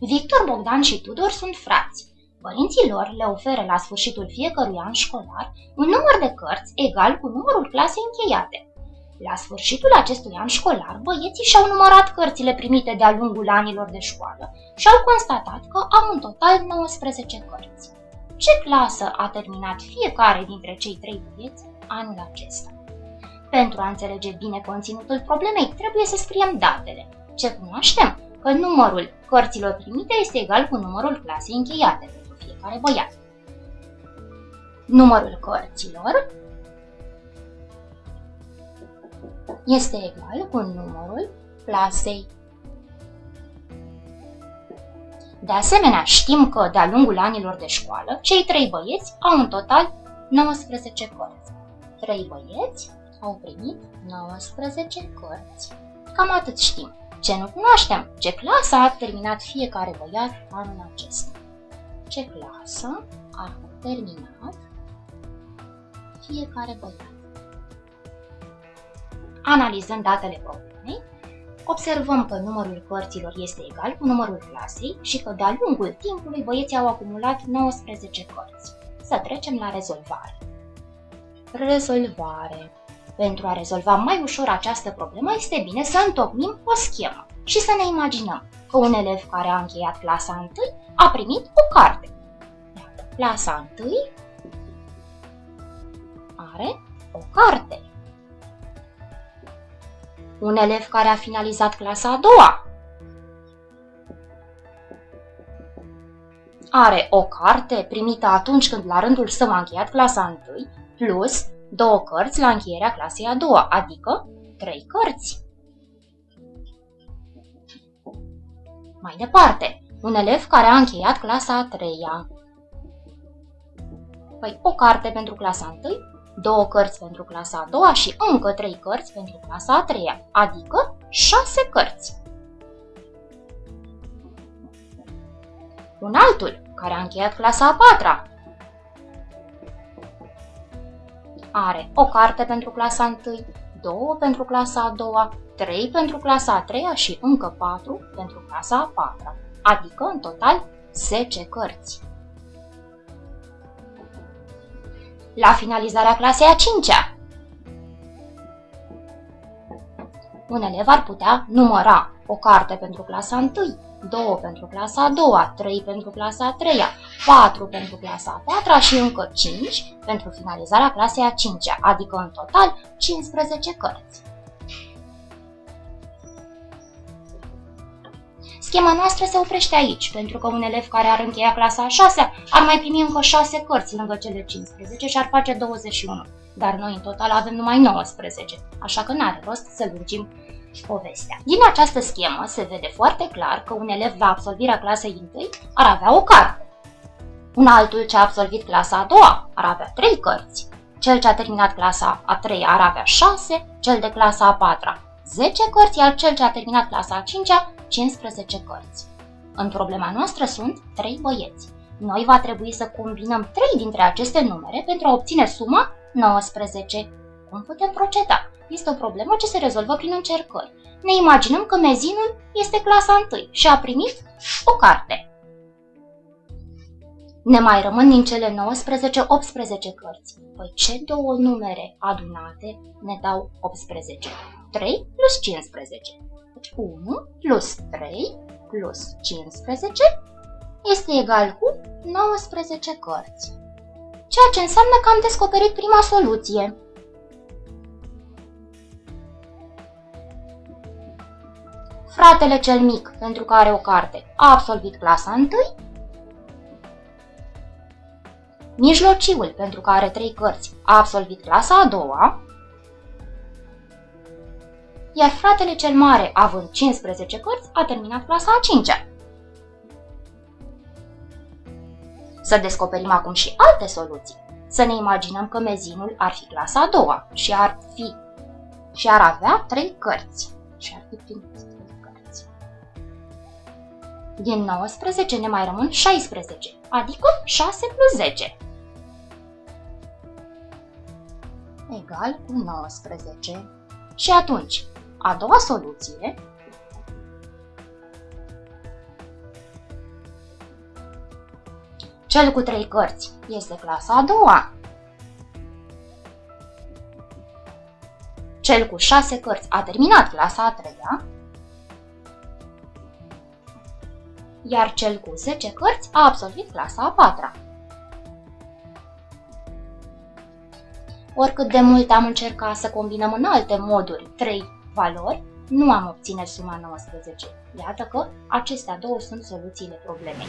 Victor, Bogdan și Tudor sunt frați. Părinții lor le oferă la sfârșitul fiecărui an școlar un număr de cărți egal cu numărul clasei încheiate. La sfârșitul acestui an școlar, băieții și-au numărat cărțile primite de-a lungul anilor de școală și au constatat că au în total 19 cărți. Ce clasă a terminat fiecare dintre cei trei băieți anul acesta? Pentru a înțelege bine conținutul problemei, trebuie să scriem datele. Ce cunoaștem? Că numărul cărților primite este egal cu numărul clasei încheiate pentru fiecare băiat. Numărul cărților este egal cu numărul clasei. De asemenea, știm că, de-a lungul anilor de școală, cei trei băieți au în total 19 cărți. Trei băieți au primit 19 cărți. Cam atât știm. Ce nu cunoaștem? Ce clasă a terminat fiecare băiat anul acesta? Ce clasă a terminat fiecare băiat? Analizând datele problemei, observăm că numărul cărților este egal cu numărul clasei și că de-a lungul timpului băieții au acumulat 19 cărți. Să trecem la rezolvare. Rezolvare. Pentru a rezolva mai ușor această problemă, este bine să întocmim o schemă și să ne imaginăm că un elev care a încheiat clasa 1 a primit o carte. Clasa 1 are o carte. Un elev care a finalizat clasa a doua are o carte primită atunci când la rândul său a încheiat clasa 1 plus două cărți la încheierea clasei a doua, adică trei cărți. Mai departe, un elev care a încheiat clasa a treia. Păi o carte pentru clasa 1, două cărți pentru clasa a doua și încă trei cărți pentru clasa a treia, adică șase cărți. Un altul, care a încheiat clasa a patra, are o carte pentru clasa 1, două pentru clasa a doua, trei pentru clasa a treia și încă patru pentru clasa a patra, adică în total 10 cărți. La finalizarea clasei a cincea, un elev ar putea număra o carte pentru clasa 1, 2 pentru clasa a doua, 3 pentru clasa a treia, 4 pentru clasa a patra și încă 5 pentru finalizarea clasei a cincea, adică în total 15 cărți. Schema noastră se oprește aici, pentru că un elev care ar încheia clasa a 6 ar mai primi încă 6 cărți lângă cele 15 și ar face 21. Dar noi în total avem numai 19, așa că n-are rost să lungim povestea. Din această schemă se vede foarte clar că un elev la absolvirea clasei 1 ar avea o carte. Un altul ce a absolvit clasa a doua ar avea 3 cărți. Cel ce a terminat clasa a treia ar avea 6, cel de clasa a patra 10 cărți, iar cel ce a terminat clasa a cincea 15 cărți. În problema noastră sunt 3 băieți. Noi va trebui să combinăm 3 dintre aceste numere pentru a obține suma 19. Cum putem proceda? Este o problemă ce se rezolvă prin încercări. Ne imaginăm că mezinul este clasa 1 și a primit o carte. Ne mai rămân din cele 19 18 cărți. Păi ce două numere adunate ne dau 18? 3 plus 15. 1 plus 3 plus 15 este egal cu 19 cărți. Ceea ce înseamnă că am descoperit prima soluție. Fratele cel mic, pentru care o carte, a absolvit clasa 1. Mijlociul, pentru care are trei cărți, a absolvit clasa a doua. Iar fratele cel mare, având 15 cărți, a terminat clasa a cincea. Să descoperim acum și alte soluții. Să ne imaginăm că mezinul ar fi clasa a doua și ar fi și ar avea trei cărți. Și ar fi primit. Din 19 ne mai rămân 16, adică 6 plus 10. Egal cu 19. Și atunci, a doua soluție Cel cu trei cărți este clasa a doua. Cel cu șase cărți a terminat clasa a treia. Iar cel cu 10 cărți a absolvit clasa a patra. Oricât de mult am încercat să combinăm în alte moduri trei valori, nu am obține suma 19. Iată că acestea două sunt soluțiile problemei.